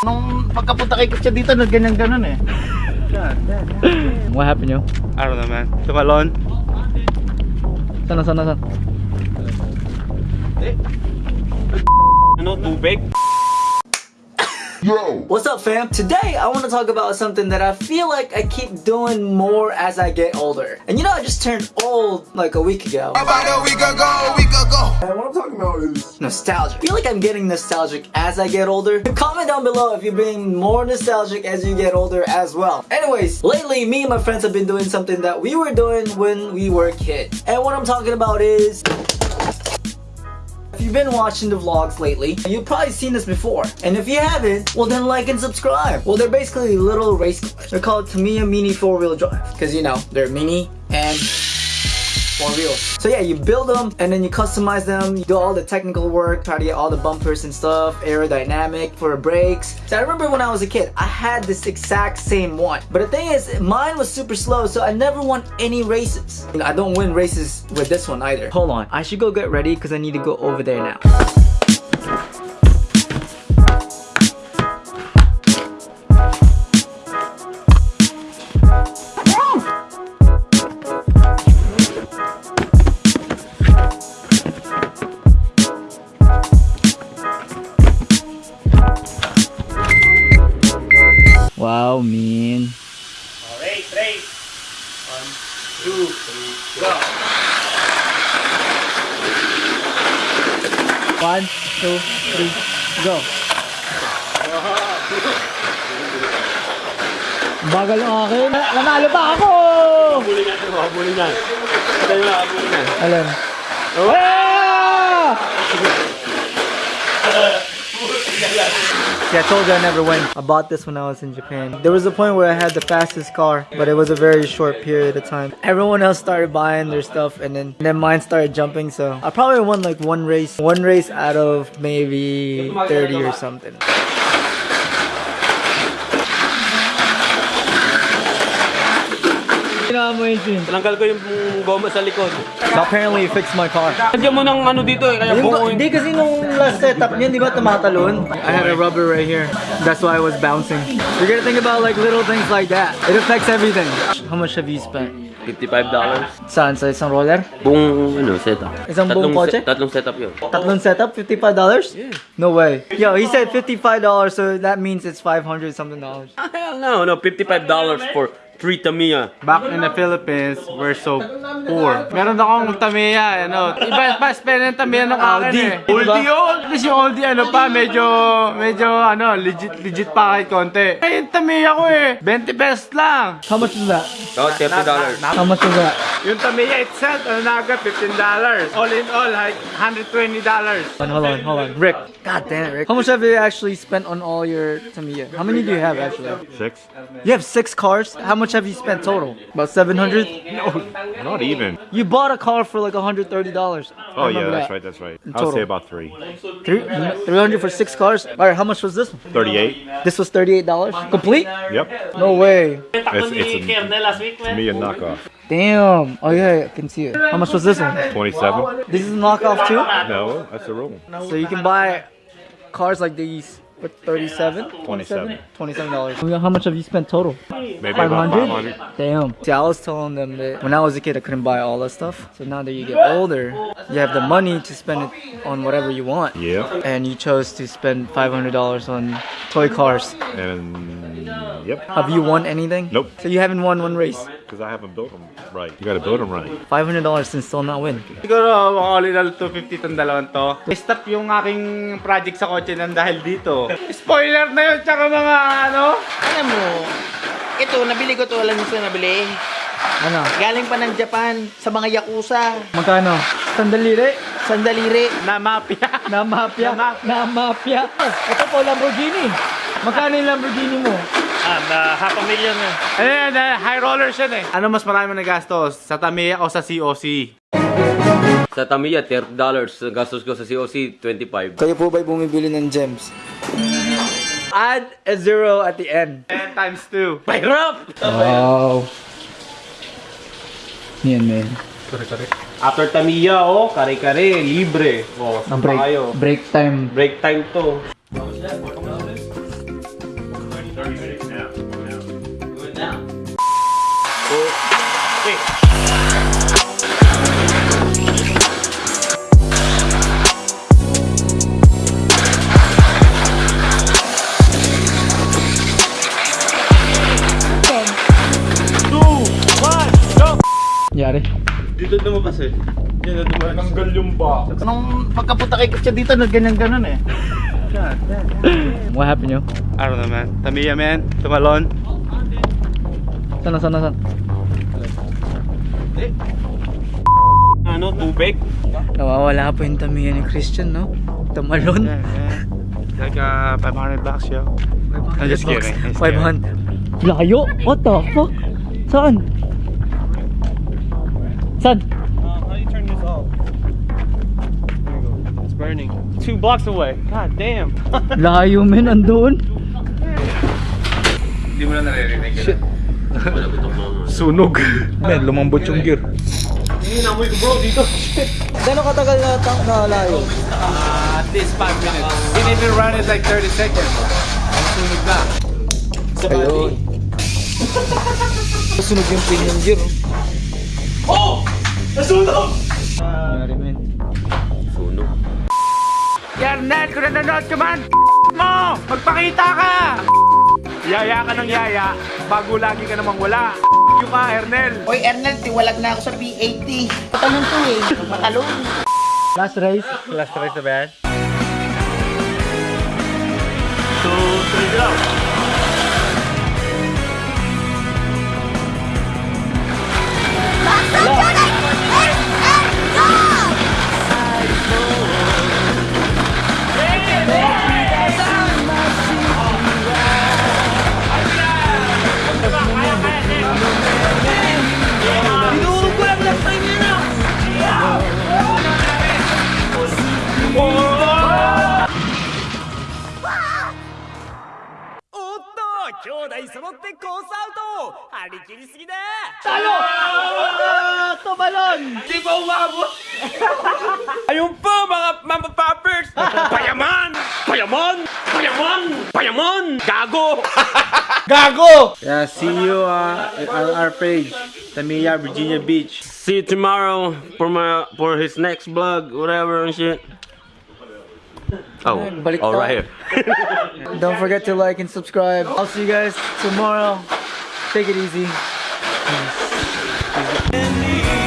Nung pagkapunta kay Kutya dito, nagganyan-ganon eh. What happened, yo? I don't know, man. Tumalon. Sana, sana, sana. Ano, tubig? What's up fam? Today I want to talk about something that I feel like I keep doing more as I get older. And you know I just turned old like a week ago. About a week ago, a week ago. And what I'm talking about is nostalgia. I feel like I'm getting nostalgic as I get older. Comment down below if you're being more nostalgic as you get older as well. Anyways, lately me and my friends have been doing something that we were doing when we were kids. And what I'm talking about is if you've been watching the vlogs lately, you've probably seen this before. And if you haven't, well then like and subscribe. Well, they're basically little race cars. They're called Tamiya Mini 4-wheel drive. Because you know, they're mini and four wheels. So yeah, you build them and then you customize them. You do all the technical work, try to get all the bumpers and stuff, aerodynamic for brakes. So I remember when I was a kid, I had this exact same one. But the thing is, mine was super slow, so I never won any races. I don't win races with this one either. Hold on, I should go get ready because I need to go over there now. Wow, man. Race, race. One, two, three, go. One, two, three, go. Bagal ng akin. Nanalo pa ako! Habulin natin, habulin yan. Ito yung habulin yan. Alam. Ah! See, I told you I never win. I bought this when I was in Japan. There was a point where I had the fastest car, but it was a very short period of time. Everyone else started buying their stuff, and then, and then mine started jumping. So I probably won like one race, one race out of maybe 30 or something. Tinanggal ko yung goma sa likod. So apparently it fixed my car. Nandiyan mo ng ano dito eh, kaya Hindi, buo hindi kasi nung last setup niyan, di ba tumatalon? I had a rubber right here. That's why I was bouncing. You gotta think about like little things like that. It affects everything. How much have you spent? $55. Saan? Sa isang roller? Buong ano, setup. Isang buong kotse? se- tatlong setup yun. Tatlong setup? $55? Yeah. No way. Yo, he said $55 so that means it's 500 something dollars. Hell no, no, $55 for three Tamiya. Back in the Philippines, we're so poor. Meron akong Tamiya, ano. Iba pa spend ng Tamiya ng akin Audi. eh. Oldie yun. Kasi yung oldie, ano pa, medyo, medyo, ano, legit, legit pa kahit konti. Eh, yung Tamiya ko eh, 20 pesos lang. How much is that? Oh, $50. How much is that? Yung Tamiya itself, ano na agad, $15. All in all, like, $120. Hold on, hold on, hold on. Rick. God damn it, Rick. How much have you actually spent on all your Tamiya? How many do you have actually? Six? You have six cars? How much have you spent total? About 700? No, Not even. You bought a car for like $130. Oh yeah, that's right, that's right. I'll total. say about three. Three, 300 for six cars? Alright, how much was this one? 38. This was $38? Complete? Yep. No way. It's, it's a, to me a knockoff. Damn. Oh yeah, I can see it. How much was this one? 27? This is a knockoff too? No, that's a rule. So you can buy cars like these for 37 27. $27. How much have you spent total? Maybe about 500. Damn. See, I was telling them that when I was a kid, I couldn't buy all that stuff. So now that you get older, you have the money to spend it on whatever you want. Yeah. And you chose to spend $500 on toy cars. And yep. Have you won anything? Nope. So you haven't won one race. Because I haven't built them right. You gotta build them right. $500 and still not win. Siguro, all in all, 250 tong dalawang to. Stop yung aking project sa kotse nang dahil dito. Spoiler na yun, tsaka mga ano. Alam mo, ito, nabili ko to, alam niyo sa nabili. Ano? Galing pa ng Japan sa mga Yakuza. Magkano? Sandaliri? Sandaliri. Na mafia. Na mafia. Na mafia. Ito po, Lamborghini. Magkano yung Lamborghini mo? Na half a million na. Ayan, na, high rollers yan eh. Ano mas marami na gastos? Sa Tamiya o sa COC? Sa Tamiya, $30. Ang gastos ko sa COC, 25. Kayo po ba'y bumibili ng gems? Add a zero at the end. 10 times 2. Mahirap! Wow. Yan, man. After Tamiya, oh, kare-kare, libre. Oh, pa Break, kayo? break time. Break time to. Nangyari? Dito lumabas eh. Yan, Nanggal yung ba? Nung pagkapunta kay Kutya dito, nagganyan-ganon eh. What happened, yo? I don't know man. Tamiya man. Tumalon. Sana, sana, sana. Ano, tubig? Nawawala po yung tamiya ni Christian, no? Tamalon. Yeah, yeah. Like uh, 500 bucks yo. I'm just kidding. I'm just 500. Layo? What the fuck? Saan? Saan? how do you turn this off? There you go. It's burning. Two blocks away. God damn. Layo, men. Andun. Hindi mo na naririnig. Shit. Sunog. Men, lumambot yung gear. Gano'ng katagal na, na layo? Uh, at least 5 minutes. Didn't even run it like 30 seconds. Ang sunog na. Ayun. Sunog yung pin ng gear. Oh! Nasunog! Nangyari, men. Sunog. Yarnel, kung nanonood ka man, mo! Magpakita ka! Yaya ka ng yaya, bago lagi ka namang wala. Yung ka, Ernel. Hoy, Ernel, tiwalag na ako sa P80. Matalon to eh. Matalon. Last race. Last try sa bad. Ayun po mga mama poppers! Payaman! Payaman! Payaman! Payaman! Gago! Gago! Yeah, see you uh, on our page. Tamiya, Virginia Beach. See you tomorrow for my for his next vlog, whatever and shit. Oh, tayo. right here. Don't forget to like and subscribe. I'll see you guys tomorrow. Take it easy. Twirling